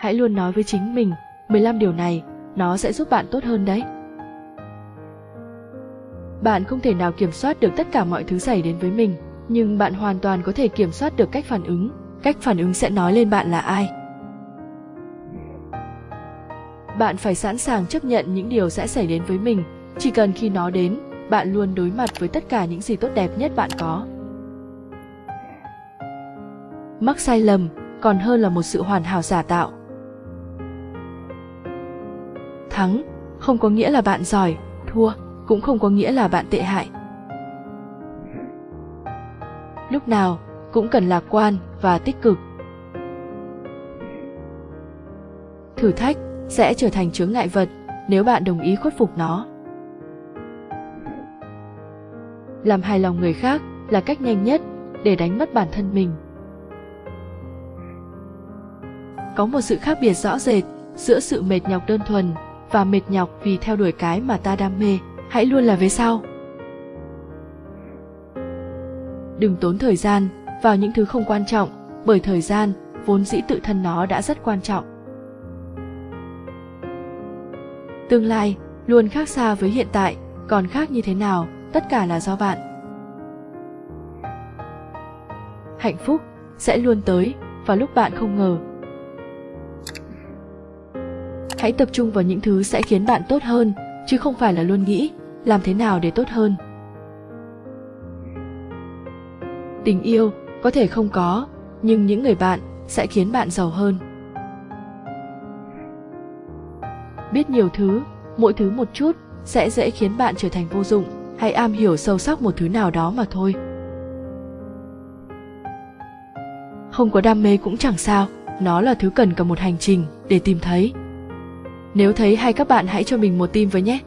Hãy luôn nói với chính mình, 15 điều này, nó sẽ giúp bạn tốt hơn đấy. Bạn không thể nào kiểm soát được tất cả mọi thứ xảy đến với mình, nhưng bạn hoàn toàn có thể kiểm soát được cách phản ứng. Cách phản ứng sẽ nói lên bạn là ai. Bạn phải sẵn sàng chấp nhận những điều sẽ xảy đến với mình, chỉ cần khi nó đến, bạn luôn đối mặt với tất cả những gì tốt đẹp nhất bạn có. Mắc sai lầm còn hơn là một sự hoàn hảo giả tạo. Thắng không có nghĩa là bạn giỏi, thua cũng không có nghĩa là bạn tệ hại. Lúc nào cũng cần lạc quan và tích cực. Thử thách sẽ trở thành chướng ngại vật nếu bạn đồng ý khuất phục nó. Làm hài lòng người khác là cách nhanh nhất để đánh mất bản thân mình. Có một sự khác biệt rõ rệt giữa sự mệt nhọc đơn thuần và mệt nhọc vì theo đuổi cái mà ta đam mê. Hãy luôn là về sau. Đừng tốn thời gian vào những thứ không quan trọng, bởi thời gian, vốn dĩ tự thân nó đã rất quan trọng. Tương lai luôn khác xa với hiện tại, còn khác như thế nào, tất cả là do bạn. Hạnh phúc sẽ luôn tới vào lúc bạn không ngờ hãy tập trung vào những thứ sẽ khiến bạn tốt hơn, chứ không phải là luôn nghĩ, làm thế nào để tốt hơn. Tình yêu có thể không có, nhưng những người bạn sẽ khiến bạn giàu hơn. Biết nhiều thứ, mỗi thứ một chút sẽ dễ khiến bạn trở thành vô dụng. Hãy am hiểu sâu sắc một thứ nào đó mà thôi. Không có đam mê cũng chẳng sao, nó là thứ cần cả một hành trình để tìm thấy nếu thấy hay các bạn hãy cho mình một tim với nhé.